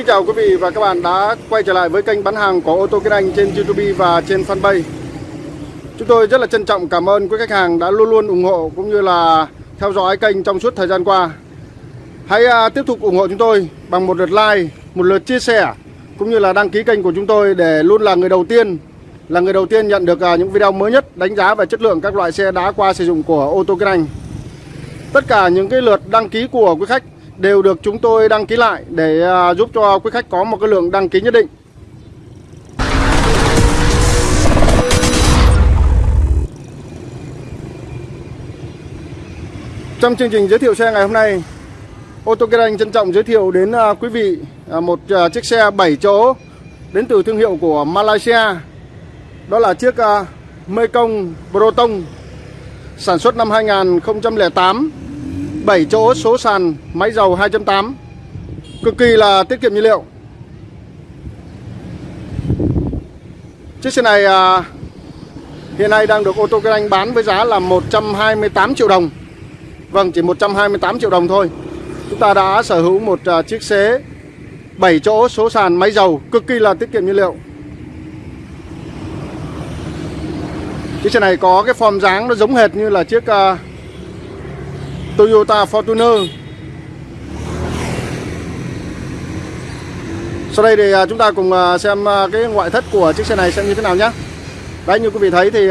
kính chào quý vị và các bạn đã quay trở lại với kênh bán hàng của ô tô Kinh Anh trên YouTube và trên fanpage. Chúng tôi rất là trân trọng cảm ơn quý khách hàng đã luôn luôn ủng hộ cũng như là theo dõi kênh trong suốt thời gian qua. Hãy à, tiếp tục ủng hộ chúng tôi bằng một lượt like, một lượt chia sẻ cũng như là đăng ký kênh của chúng tôi để luôn là người đầu tiên là người đầu tiên nhận được à, những video mới nhất đánh giá về chất lượng các loại xe đã qua sử dụng của ô tô Kinh Anh. Tất cả những cái lượt đăng ký của quý khách đều được chúng tôi đăng ký lại để à, giúp cho quý khách có một cái lượng đăng ký nhất định. Trong chương trình giới thiệu xe ngày hôm nay, ô tô Kinh Anh trân trọng giới thiệu đến à, quý vị à, một chiếc xe 7 chỗ đến từ thương hiệu của Malaysia. Đó là chiếc Mekong Proton sản xuất năm 2008 7 chỗ số sàn máy dầu 2.8 Cực kỳ là tiết kiệm nhiên liệu. Chiếc xe này à, hiện nay đang được ô tô Kinh Anh bán với giá là 128 triệu đồng. Vâng chỉ 128 triệu đồng thôi. Chúng ta đã sở hữu một à, chiếc xe 7 chỗ số sàn máy dầu cực kỳ là tiết kiệm nhiên liệu. Chiếc xe này có cái form dáng nó giống hệt như là chiếc uh, Toyota Fortuner. Sau đây thì à, chúng ta cùng à, xem à, cái ngoại thất của chiếc xe này xem như thế nào nhé Đấy, như quý vị thấy thì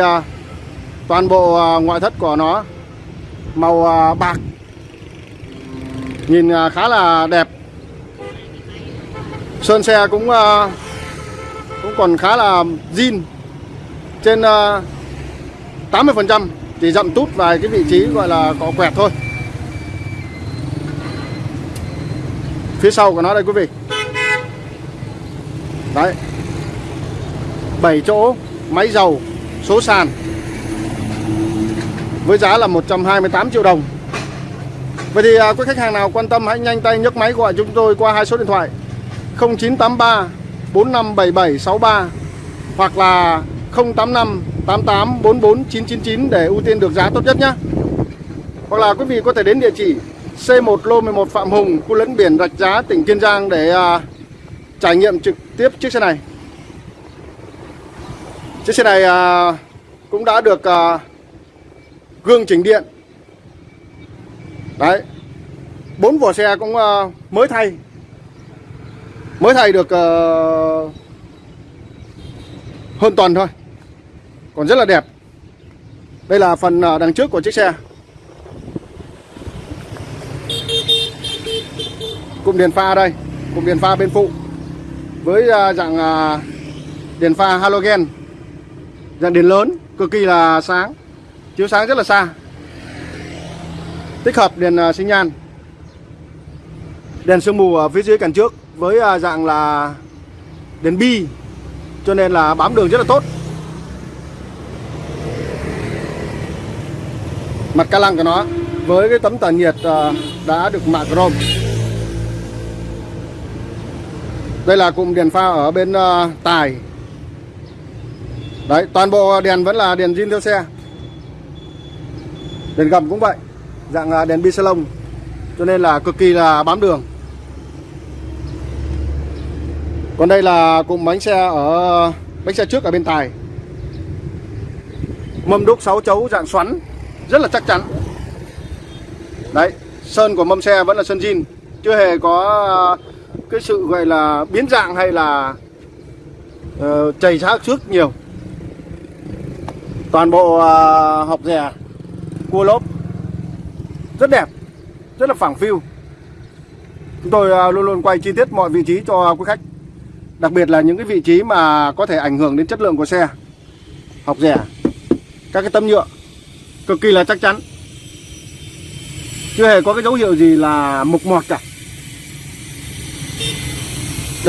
toàn bộ ngoại thất của nó màu bạc. Nhìn khá là đẹp. Sơn xe cũng cũng còn khá là zin. Trên 80% Chỉ dặm tút vài cái vị trí gọi là có quẹt thôi. Phía sau của nó đây quý vị. Đấy. 7 chỗ máy dầu số sàn. Với giá là 128 triệu đồng. Vậy thì à, quý khách hàng nào quan tâm hãy nhanh tay nhấc máy gọi chúng tôi qua hai số điện thoại. 0983 457763 hoặc là 085 88 44 999 để ưu tiên được giá tốt nhất nhé. Hoặc là quý vị có thể đến địa chỉ C1 lô 11 Phạm Hùng, khu lấn biển Rạch Giá, tỉnh Kiên Giang để à, trải nghiệm trực tiếp chiếc xe này. Chiếc xe này à, cũng đã được à, gương chỉnh điện. Đấy. Bốn vỏ xe cũng à, mới thay. Mới thay được à, hơn tuần thôi. Còn rất là đẹp. Đây là phần à, đằng trước của chiếc xe. Cụm đèn pha đây, cụm đèn pha bên phụ. Với à, dạng à, đèn pha halogen. Dạng đèn lớn, cực kỳ là sáng, chiếu sáng rất là xa. Tích hợp đèn à, sinh nhan. Đèn sương mù ở phía dưới cản trước với dạng là đèn bi, cho nên là bám đường rất là tốt. Mặt ca lăng của nó, với cái tấm tản nhiệt đã được mạ chrome. Đây là cụm đèn pha ở bên uh, tài. Đấy toàn bộ đèn vẫn là đèn zin theo xe. Đèn gầm cũng vậy Dạng uh, đèn bi salon Cho nên là cực kỳ là bám đường. Còn đây là cụm bánh xe ở Bánh xe trước ở bên tài. Mâm đúc 6 chấu dạng xoắn Rất là chắc chắn. Đấy Sơn của mâm xe vẫn là sơn zin. Chưa hề có uh, cái sự gọi là biến dạng hay là uh, chảy xác trước nhiều. Toàn bộ uh, học rè cua lốp rất đẹp rất là phẳng phiu. Chúng tôi uh, luôn luôn quay chi tiết mọi vị trí cho quý khách đặc biệt là những cái vị trí mà có thể ảnh hưởng đến chất lượng của xe học rẻ các cái tấm nhựa cực kỳ là chắc chắn. Chưa hề có cái dấu hiệu gì là mục mọt cả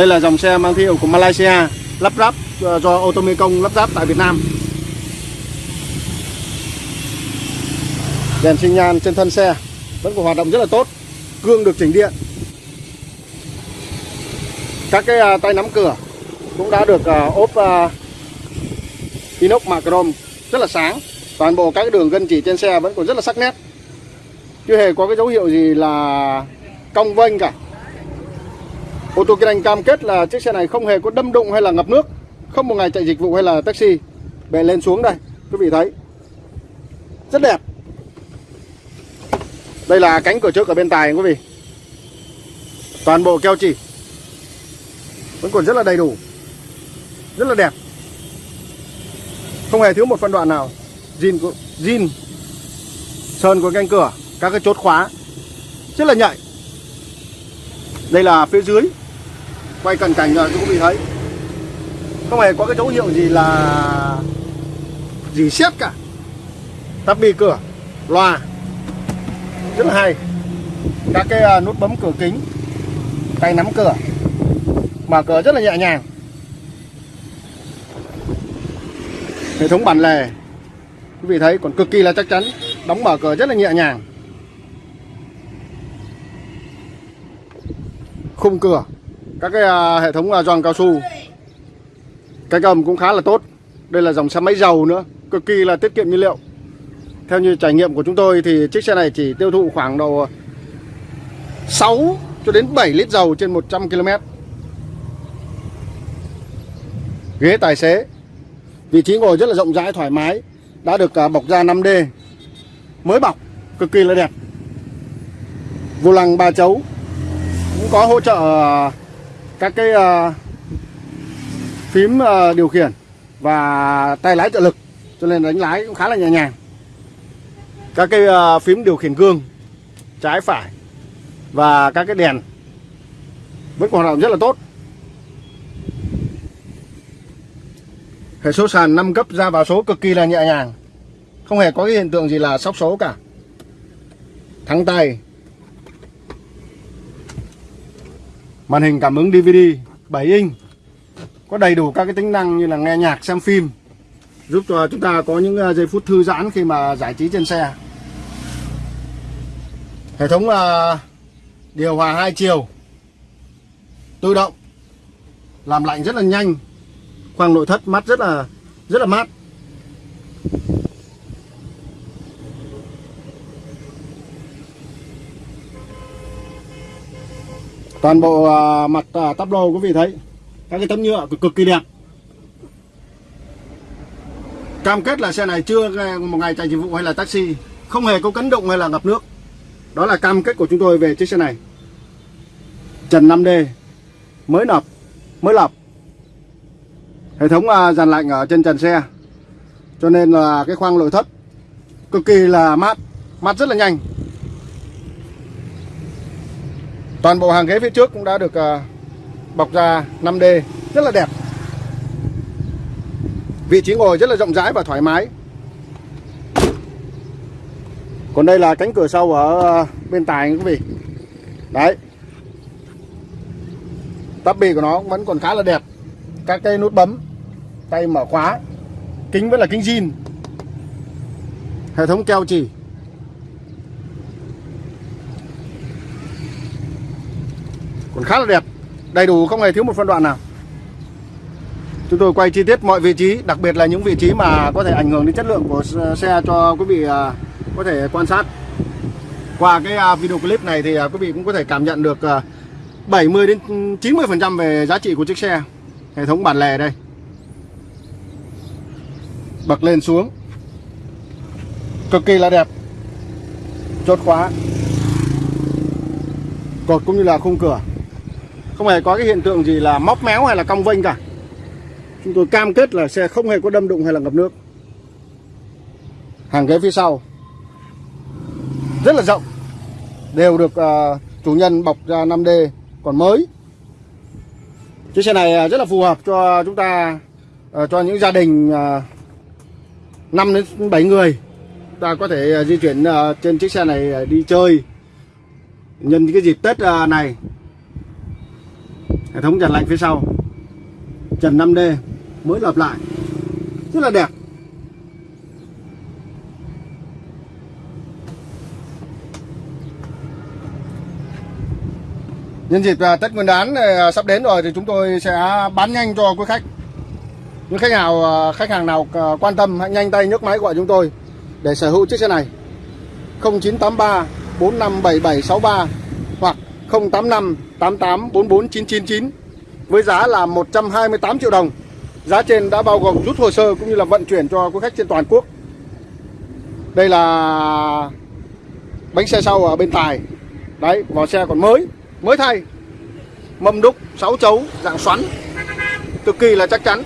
đây là dòng xe mang thương hiệu của Malaysia, lắp ráp ờ, do ô tô Mekong lắp ráp tại Việt Nam. Đèn sinh nhan trên thân xe vẫn còn hoạt động rất là tốt gương được chỉnh điện. Các cái à, tay nắm cửa cũng đã được à, ốp à, inox mạ chrome rất là sáng. Toàn bộ các đường gân chỉ trên xe vẫn còn rất là sắc nét. Chưa hề có cái dấu hiệu gì là cong vênh cả ô tô kinh anh cam kết là chiếc xe này không hề có đâm đụng hay là ngập nước, không một ngày chạy dịch vụ hay là taxi. Bệ lên xuống đây, quý vị thấy. Rất đẹp. Đây là cánh cửa trước ở bên tài, quý vị. Toàn bộ keo chỉ. Vẫn còn rất là đầy đủ. Rất là đẹp. Không hề thiếu một phân đoạn nào. Zin của zin. Sơn của cánh cửa, các cái chốt khóa. Rất là nhạy. Đây là phía dưới quay cận cảnh rồi cũng bị thấy. Không hề có cái dấu hiệu gì là gì xét cả. Tắp bi cửa, loa. Rất là hay. Các cái à, nút bấm cửa kính, tay nắm cửa. Mở cửa rất là nhẹ nhàng. Hệ thống bản lề, quý vị thấy còn cực kỳ là chắc chắn, đóng mở cửa rất là nhẹ nhàng. Khung cửa các cái à, hệ thống à, giòn cao su. Cái cầm cũng khá là tốt. Đây là dòng xe máy dầu nữa, cực kỳ là tiết kiệm nhiên liệu. Theo như trải nghiệm của chúng tôi thì chiếc xe này chỉ tiêu thụ khoảng độ 6 cho đến 7 lít dầu trên 100 km ghế tài xế, vị trí ngồi rất là rộng rãi, thoải mái, đã được à, bọc da 5D mới bọc, cực kỳ là đẹp. Vô lăng ba chấu, cũng có hỗ trợ các cái uh, phím uh, điều khiển và tay lái trợ lực cho nên đánh lái cũng khá là nhẹ nhàng. Các cái uh, phím điều khiển gương trái phải và các cái đèn vẫn còn hoạt động rất là tốt. Hệ số sàn 5 cấp ra vào số cực kỳ là nhẹ nhàng không hề có cái hiện tượng gì là sóc số cả. Thắng tay màn hình cảm ứng DVD 7 inch có đầy đủ các cái tính năng như là nghe nhạc xem phim giúp cho chúng ta có những ờ, giây phút thư giãn khi mà giải trí trên xe. Hệ thống uh, điều hòa hai chiều tự động làm lạnh rất là nhanh khoang nội thất mát rất là rất là mát. Toàn bộ uh, mặt uh, tắp lô quý vị thấy các cái tấm nhựa cực, cực kỳ đẹp. Cam kết là xe này chưa à, một ngày chạy dịch vụ hay là taxi không hề có cấn động hay là ngập nước. Đó là cam kết của chúng tôi về chiếc xe này. Trần 5D mới nập mới lập hệ thống uh, dàn lạnh ở trên trần xe. Cho nên là cái khoang nội thất cực kỳ là mát mát rất là nhanh toàn bộ hàng ghế phía trước cũng đã được ờ, bọc da 5D rất là đẹp. Vị trí ngồi rất là rộng rãi và thoải mái. Còn đây là cánh cửa sau ở ờ, bên tài quý vị. Đấy. Tắp bì của nó vẫn còn khá là đẹp. Các cây nút bấm, tay mở khóa, kính vẫn là kính zin. Hệ thống keo chỉ. Còn khá là đẹp. Đầy đủ không hề thiếu một phân đoạn nào. Chúng tôi quay chi tiết mọi vị trí, đặc biệt là những vị trí mà có thể ảnh hưởng đến chất lượng của xe cho quý vị à, có thể quan sát. Qua cái à, video clip này thì à, quý vị cũng có thể cảm nhận được 70 đến 90 phần trăm về giá trị của chiếc xe. Hệ thống bản lề đây. Bật lên xuống. Cực kỳ là đẹp. Chốt khóa. Cột cũng như là khung cửa không hề có cái hiện tượng gì là móc méo hay là cong vênh cả. Chúng tôi cam kết là xe không hề có đâm đụng hay là ngập nước. Hàng ghế phía sau rất là rộng đều được uh, chủ nhân bọc ra 5D còn mới. Chiếc xe này ờ, rất là phù hợp cho chúng ta uh, cho những gia đình uh, 5 đến 7 người ta có thể uh, di chuyển uh, trên chiếc xe này uh, đi chơi. Nhân cái dịp Tết uh, này hệ thống trần lạnh phía sau. Trần 5D mới lập lại. Rất là đẹp. Nhân dịp à, Tết Nguyên đán à, sắp đến rồi thì chúng tôi sẽ bán nhanh cho quý khách. Những khách nào à, khách hàng nào quan tâm, hãy nhanh tay nhấc máy gọi chúng tôi để sở hữu chiếc xe này. 0983 457763 hoặc 085 88 44 999 với giá là 128 triệu đồng. Giá trên đã bao gồm rút hồ sơ cũng như là vận chuyển cho quý khách trên toàn quốc. Đây là bánh xe sau ở bên tài. Đấy, vỏ xe còn mới, mới thay. Mâm đúc 6 chấu dạng xoắn. Cực kỳ là chắc chắn.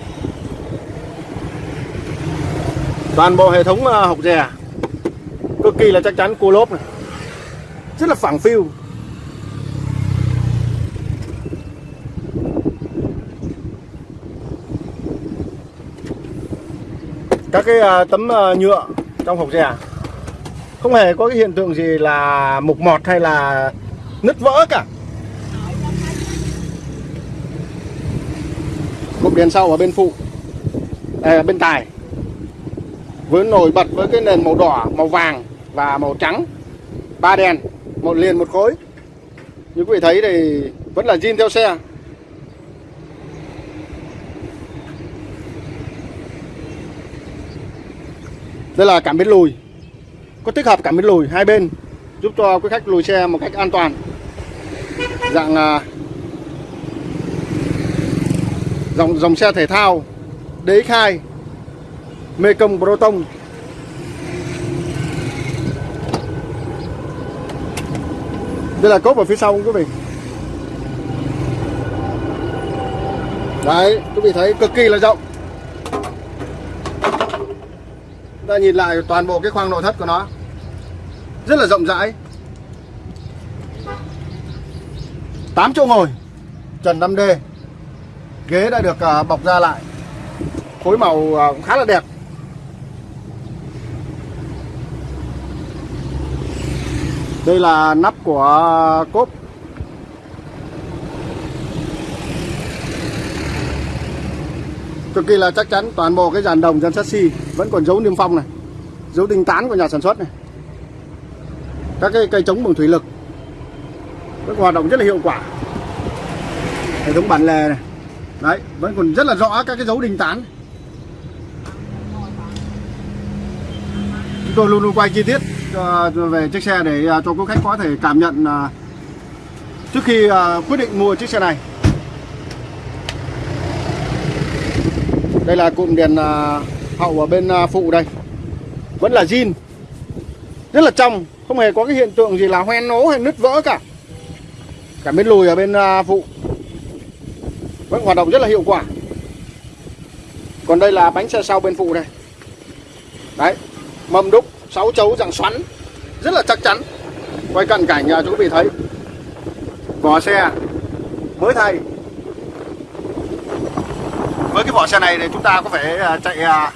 Toàn bộ hệ thống à, học rè cực kỳ là chắc chắn cua lốp này. Rất là phẳng phiu. Các cái à, tấm à, nhựa trong hộp xe không hề có cái hiện tượng gì là mục mọt hay là nứt vỡ cả. Cụm đèn sau ở bên phụ à, bên tài với nổi bật với cái nền màu đỏ màu vàng và màu trắng ba đèn một liền một khối. Như quý vị thấy thì vẫn là zin theo xe. Đây là cảm biến lùi. Có tích hợp cảm biến lùi hai bên, giúp cho quý khách lùi xe một cách an toàn. Dạng à, dòng dòng xe thể thao DX2 Mekong Proton. Đây là cốp ở phía sau quý vị? Đấy, quý vị thấy cực kỳ là rộng. Ta nhìn lại toàn bộ cái khoang nội thất của nó. Rất là rộng rãi. 8 chỗ ngồi. Trần 5D ghế đã được à, bọc ra lại. Phối màu à, cũng khá là đẹp. Đây là nắp của cốp cực kỳ là chắc chắn, toàn bộ cái dàn đồng dàn chassis vẫn còn dấu niêm phong này dấu đinh tán của nhà sản xuất này. Các cái cây chống bằng thủy lực vẫn hoạt động rất là hiệu quả. Hệ thống bản lề này, đấy, vẫn còn rất là rõ các cái dấu đinh tán. Chúng tôi luôn luôn quay chi tiết à, về chiếc xe để à, cho quý khách có thể cảm nhận à, trước khi quyết định mua chiếc xe này. Đây là cụm đèn à, hậu ở bên à, phụ đây. Vẫn là zin. Rất là trong, không hề có cái hiện tượng gì là hoen nố hay nứt vỡ cả. Cả bên lùi ở bên à, phụ. Vẫn hoạt động rất là hiệu quả. Còn đây là bánh xe sau bên phụ này đấy, mâm đúc 6 chấu dạng xoắn. Rất là chắc chắn. Quay cận cảnh cho quý vị thấy. Vỏ xe. Mới thay với cái vỏ xe này thì chúng ta có phải à, chạy à,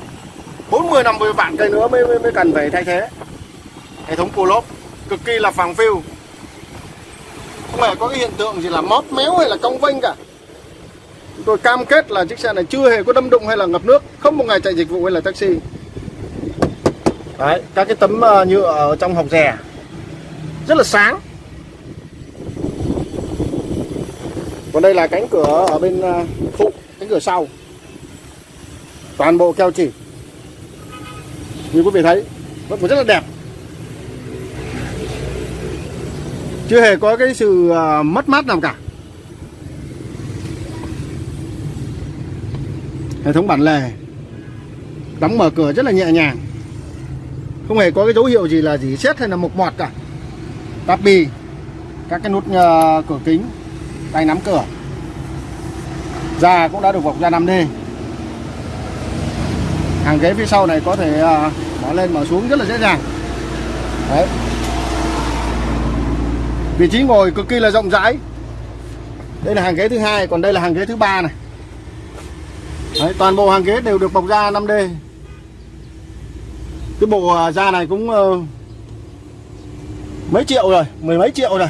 40 50 vạn cây nữa mới, mới, mới cần phải thay thế. Hệ thống cua lốp cực kỳ là phẳng phiu. Không hề có cái hiện tượng gì là móp méo hay là cong vênh cả. Chúng tôi cam kết là chiếc xe này chưa hề có đâm đụng hay là ngập nước không một ngày chạy dịch vụ hay là taxi. Đấy, các cái tấm à, nhựa ở trong hộc rè rất là sáng. Còn đây là cánh cửa ở bên phụ cánh cửa sau toàn bộ keo chỉ. Như quý vị thấy vẫn còn rất là đẹp. Chưa hề có cái sự à, mất mát nào cả. Hệ thống bản lề đóng mở cửa rất là nhẹ nhàng. Không hề có cái dấu hiệu gì là gì xét hay là mục mọt cả. Tắp bì các cái nút uh, cửa kính tay nắm cửa. Da cũng đã được bọc da 5D hàng ghế phía sau này có thể à, mở lên mở xuống rất là dễ dàng. Đấy. Vị trí ngồi cực kỳ là rộng rãi. Đây là hàng ghế thứ hai còn đây là hàng ghế thứ ba này. Đấy, toàn bộ hàng ghế đều được bọc da 5D cái bộ à, da này cũng uh, mấy triệu rồi mười mấy triệu rồi.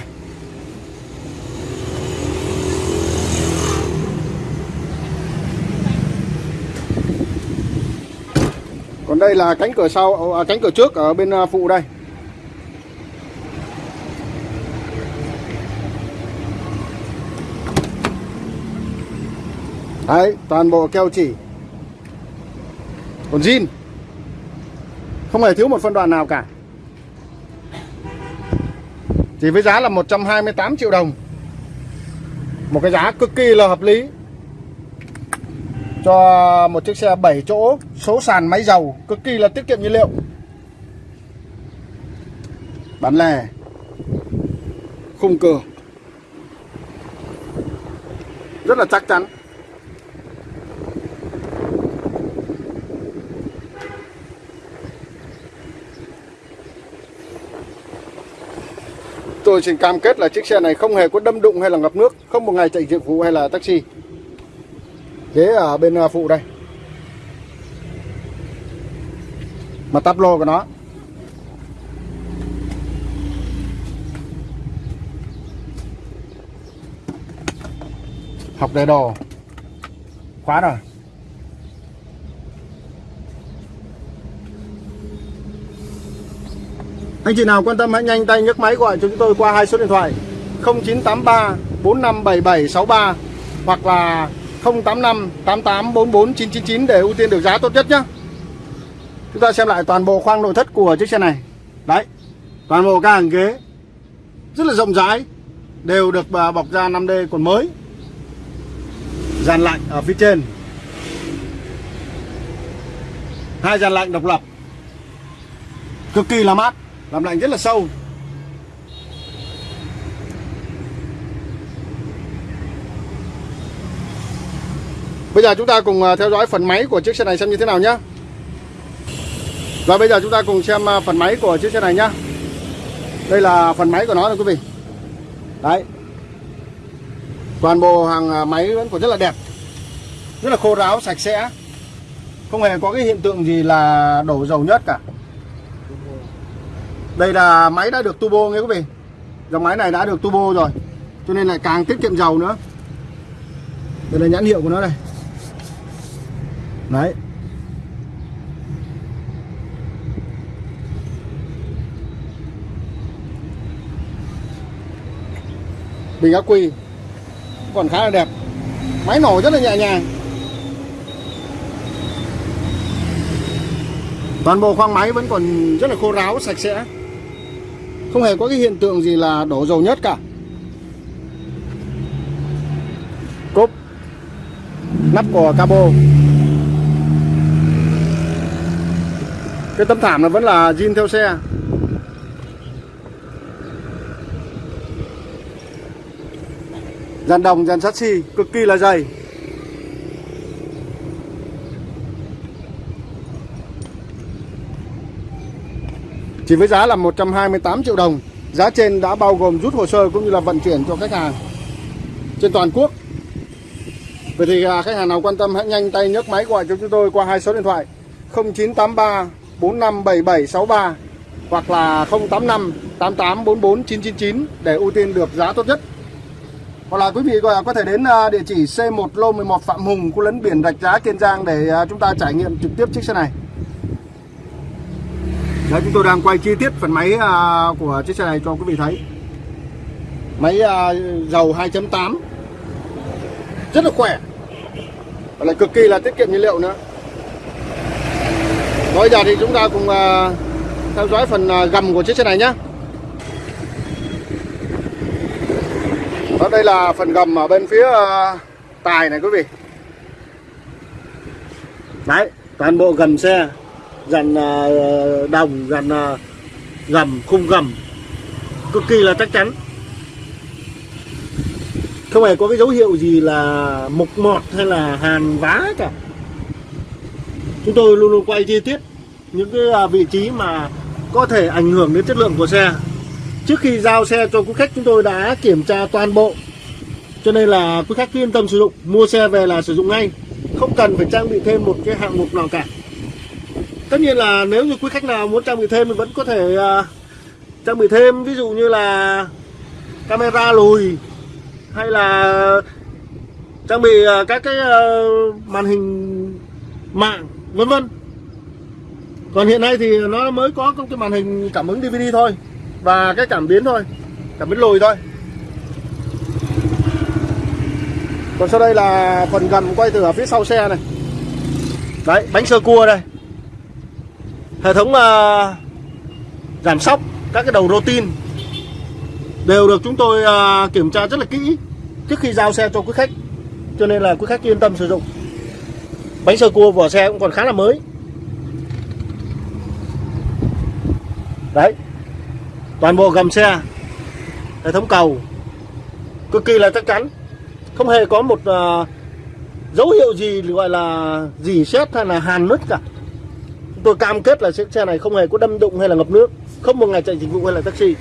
Còn đây là cánh cửa sau ờ, à, cánh cửa trước ở bên à, phụ đây. Đấy toàn bộ keo chỉ. Còn zin. Không hề thiếu một phân đoạn nào cả. Chỉ với giá là 128 triệu đồng. Một cái giá cực kỳ là hợp lý. Cho một chiếc xe 7 chỗ, Số sàn máy dầu, Cực kỳ là tiết kiệm nhiên liệu. Bán lẻ. Khung cửa Rất là chắc chắn. Tôi xin cam kết là chiếc xe này không hề có đâm đụng hay là ngập nước, Không một ngày chạy dịch vụ hay là taxi. Ghế ở bên à, phụ đây. Mà tắp lô của nó. Học đầy đồ. Khóa rồi. Anh chị nào quan tâm hãy nhanh tay nhấc máy gọi cho chúng tôi qua hai số điện thoại. 0983 457763 hoặc là 085 8844 999 để ưu tiên được giá tốt nhất nhé. Chúng ta xem lại toàn bộ khoang nội thất của chiếc xe này. Đấy, toàn bộ các hàng ghế rất là rộng rãi, đều được à, bọc da 5D còn mới. Dàn lạnh ở phía trên. Hai dàn lạnh độc lập. Cực kỳ là mát làm lạnh rất là sâu Bây giờ chúng ta cùng à, theo dõi phần máy của chiếc xe này xem như thế nào nhé Và bây giờ chúng ta cùng xem à, phần máy của chiếc xe này nhé Đây là phần máy của nó này quý vị. Đấy. Toàn bộ hàng à, máy vẫn còn rất là đẹp Rất là khô ráo, sạch sẽ. Không hề có cái hiện tượng gì là đổ dầu nhớt cả. Đây là máy đã được turbo nghe quý vị. Dòng máy này đã được turbo rồi Cho nên là càng tiết kiệm dầu nữa. Đây là nhãn hiệu của nó đây. Đấy. Bình ác quy. Còn khá là đẹp. Máy nổ rất là nhẹ nhàng. Toàn bộ khoang máy vẫn còn rất là khô ráo, sạch sẽ. Không hề có cái hiện tượng gì là đổ dầu nhất cả. Cốp. Nắp của cabo. Cái tấm thảm nó vẫn là zin theo xe. Dàn đồng, dàn sắt xi cực kỳ là dày. Chỉ với giá là 128 triệu đồng Giá trên đã bao gồm rút hồ sơ cũng như là vận chuyển cho khách hàng. Trên toàn quốc. Vậy thì à, khách hàng nào quan tâm hãy nhanh tay nhấc máy gọi cho chúng tôi qua hai số điện thoại 0983 457763 hoặc là 085 8844 999 để ưu tiên được giá tốt nhất. Hoặc là quý vị có thể đến à, địa chỉ C1 Lô 11 Phạm Hùng, khu lấn biển Rạch Giá Kiên Giang để à, chúng ta trải nghiệm trực tiếp chiếc xe này. Đấy, chúng tôi đang quay chi tiết phần máy à, của chiếc xe này cho quý vị thấy Máy dầu 2.8 Rất là khỏe Và lại cực kỳ là tiết kiệm nhiên liệu nữa Bây giờ thì chúng ta cùng à, theo dõi phần à, gầm của chiếc xe này nhé Đó, đây là phần gầm ở bên phía à, tài này quý vị. Đấy, toàn bộ gầm xe dàn đồng dàn gầm khung gầm cực kỳ là chắc chắn. Không hề có cái dấu hiệu gì là mục mọt hay là hàn vá cả chúng tôi luôn luôn quay chi tiết những cái à, vị trí mà có thể ảnh hưởng đến chất lượng của xe. Trước khi giao xe cho quý khách chúng tôi đã kiểm tra toàn bộ. Cho nên là quý khách yên tâm sử dụng mua xe về là sử dụng ngay. Không cần phải trang bị thêm một cái hạng mục nào cả. Tất nhiên là nếu như quý khách nào muốn trang bị thêm thì vẫn có thể uh, trang bị thêm. Ví dụ như là camera lùi hay là trang bị uh, các cái uh, màn hình mạng vân vân. Còn hiện nay thì nó mới có cái màn hình cảm ứng DVD thôi. Và cái cảm biến thôi. Cảm biến lùi thôi. Còn sau đây là phần gầm quay từ ở phía sau xe này. Đấy bánh sơ cua đây. Hệ thống uh, giảm sóc các cái đầu rô tin đều được chúng tôi uh, kiểm tra rất là kỹ trước khi giao xe cho quý khách. Cho nên là quý khách yên tâm sử dụng bánh sơ cua vỏ xe cũng còn khá là mới. Đấy. Toàn bộ gầm xe hệ thống cầu cực kỳ là chắc chắn. Không hề có một uh, dấu hiệu gì gọi là gì xét hay là hàn nứt cả. Tôi cam kết là chiếc xe này không hề có đâm đụng hay là ngập nước. Không một ngày chạy dịch vụ hay là taxi.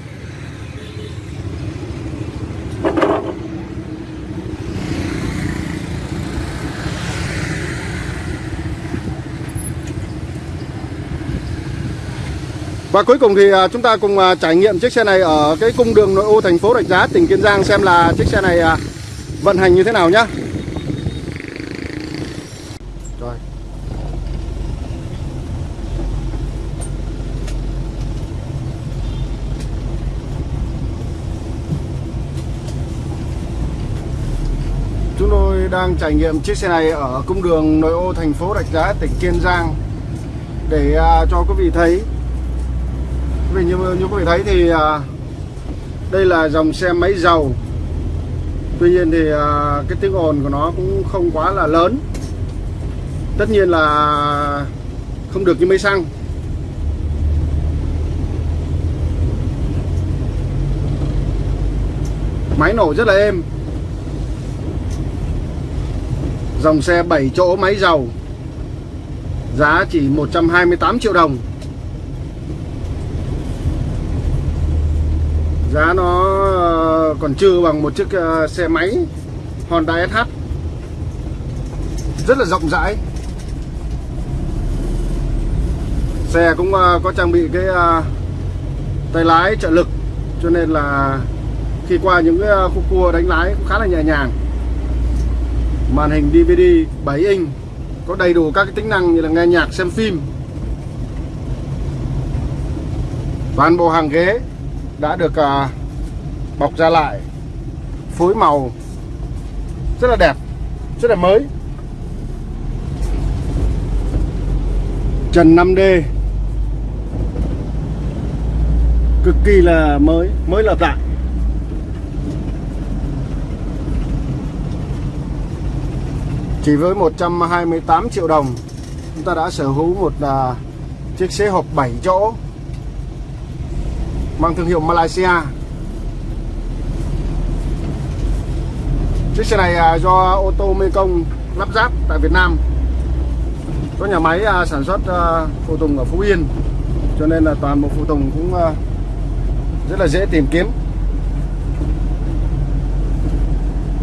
Và cuối cùng thì à, chúng ta cùng à, trải nghiệm chiếc xe này ở cái cung đường nội ô thành phố Rạch Giá, tỉnh Kiên Giang xem là chiếc xe này à, vận hành như thế nào nhá. Rồi. Chúng tôi đang trải nghiệm chiếc xe này ở cung đường nội ô thành phố Rạch Giá, tỉnh Kiên Giang để cho quý vị thấy vì như, như quý vị thấy thì à, đây là dòng xe máy dầu Tuy nhiên thì à, cái tiếng ồn của nó cũng không quá là lớn. Tất nhiên là không được như máy xăng. Máy nổ rất là êm. Dòng xe 7 chỗ máy dầu Giá chỉ 128 triệu đồng. Giá nó ờ, còn chưa bằng một chiếc ờ, xe máy Honda SH rất là rộng rãi. Xe cũng ờ, có trang bị cái tay lái trợ lực, cho nên là khi qua những cái khu cua đánh lái cũng khá là nhẹ nhàng. Màn hình DVD 7 inch, có đầy đủ các cái tính năng như là nghe nhạc, xem phim. Toàn bộ hàng ghế đã được uh, bọc ra lại phối màu rất là đẹp rất là mới. Trần 5D cực kỳ là mới mới lập lại. Chỉ với 128 triệu đồng chúng ta đã sở hữu một uh, chiếc xe hộp 7 chỗ mang thương hiệu Malaysia. Chiếc xe này à, do ô tô Mekong lắp ráp tại Việt Nam. Có nhà máy à, sản xuất à, phụ tùng ở Phú Yên. Cho nên là toàn bộ phụ tùng cũng rất là dễ tìm kiếm.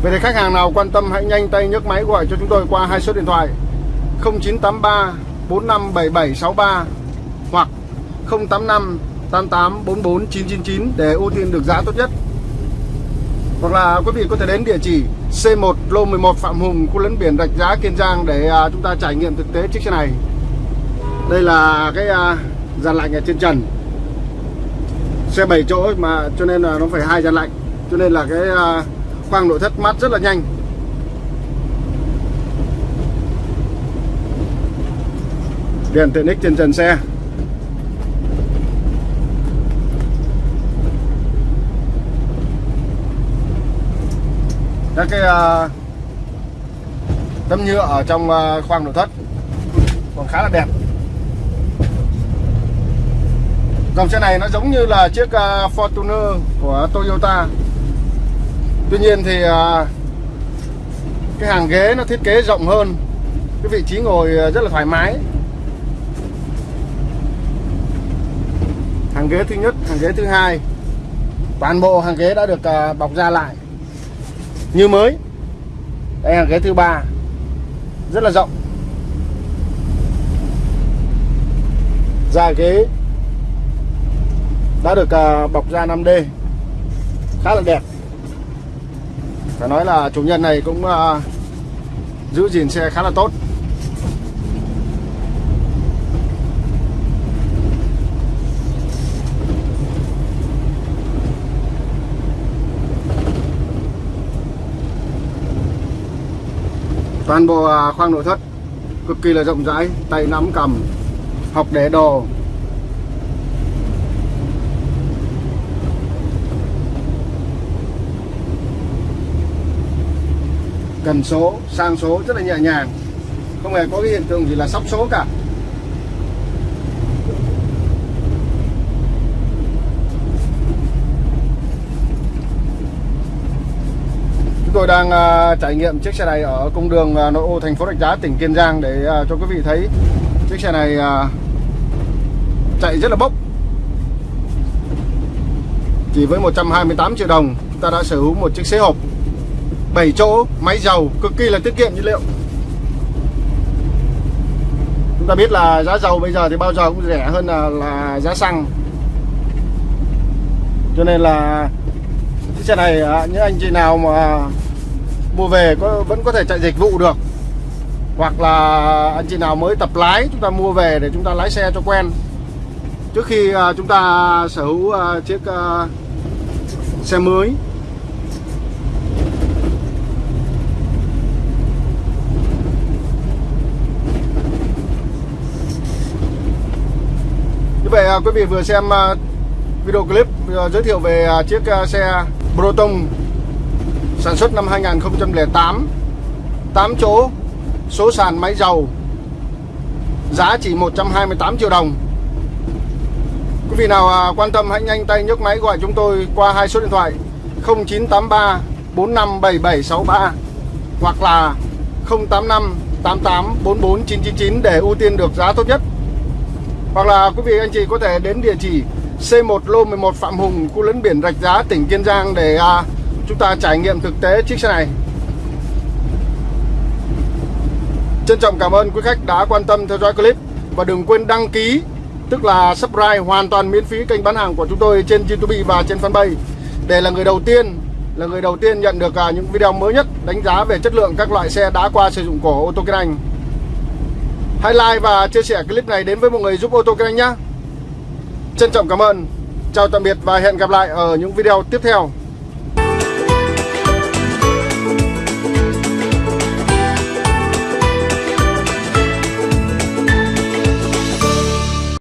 Vậy thì khách hàng nào quan tâm hãy nhanh tay nhấc máy gọi cho chúng tôi qua hai số điện thoại 0983 457763 hoặc 085 88 44 999 để ưu tiên được giá tốt nhất. Hoặc là quý vị có thể đến địa chỉ C1 lô 11 Phạm Hùng, khu lấn biển Rạch Giá Kiên Giang để à, chúng ta trải nghiệm thực tế chiếc xe này. Đây là cái à, dàn lạnh ở trên trần. Xe 7 chỗ mà cho nên là nó phải hai dàn lạnh. Cho nên là cái à, khoang nội thất mát rất là nhanh. Đèn tiện ích trên trần xe. Các cái uh, tấm nhựa ở trong uh, khoang nội thất. Còn khá là đẹp. Dòng xe này nó giống như là chiếc uh, Fortuner của Toyota. Tuy nhiên thì uh, cái hàng ghế nó thiết kế rộng hơn. Cái vị trí ngồi rất là thoải mái. Hàng ghế thứ nhất hàng ghế thứ hai. Toàn bộ hàng ghế đã được bọc ra lại như mới. Đây là ghế thứ ba. Rất là rộng. Da ghế. Đã được à, bọc da 5D khá là đẹp. Phải nói là chủ nhân này cũng à, giữ gìn xe khá là tốt. Toàn bộ à, khoang nội thất cực kỳ là rộng rãi, tay nắm cầm học để đồ. Cần số, sang số rất là nhẹ nhàng. Không hề có cái hiện tượng gì là sóc số cả. Tôi đang uh, trải nghiệm chiếc xe này ở cung đường uh, nội ô thành phố Rạch Giá tỉnh Kiên Giang để uh, cho quý vị thấy. Chiếc xe này uh, chạy rất là bốc. Chỉ với 128 triệu đồng chúng ta đã sở hữu một chiếc xe hộp. 7 chỗ máy dầu cực kỳ là tiết kiệm nhiên liệu. Chúng ta biết là giá dầu bây giờ thì bao giờ cũng rẻ hơn là, là giá xăng. Cho nên là chiếc xe này những anh chị nào mà mua về có vẫn có thể chạy dịch vụ được. Hoặc là anh chị nào mới tập lái chúng ta mua về để chúng ta lái xe cho quen. Trước khi uh, chúng ta sở hữu uh, chiếc à, xe mới. Như vậy quý vị vừa xem video clip giới thiệu về chiếc xe Proton sản xuất năm 2008 8 chỗ số sàn máy dầu giá chỉ 128 triệu đồng. Quý vị nào à, quan tâm hãy nhanh tay nhấc máy gọi chúng tôi qua hai số điện thoại 0983 457763 hoặc là 085 88 44999 để ưu tiên được giá tốt nhất. Hoặc là quý vị anh chị có thể đến địa chỉ C1 Lô 11 Phạm Hùng, khu lấn biển Rạch Giá, tỉnh Kiên Giang để à, chúng ta trải nghiệm thực tế chiếc xe này. Trân trọng cảm ơn quý khách đã quan tâm theo dõi clip và đừng quên đăng ký, tức là subscribe hoàn toàn miễn phí kênh bán hàng của chúng tôi trên YouTube và trên fanpage để là người đầu tiên, là người đầu tiên nhận được à, những video mới nhất đánh giá về chất lượng các loại xe đã qua sử dụng của ô tô Kênh. Anh. Hãy like và chia sẻ clip này đến với mọi người giúp ô tô Kênh Anh nhé. Trân trọng cảm ơn. Chào tạm biệt và hẹn gặp lại ở những video tiếp theo.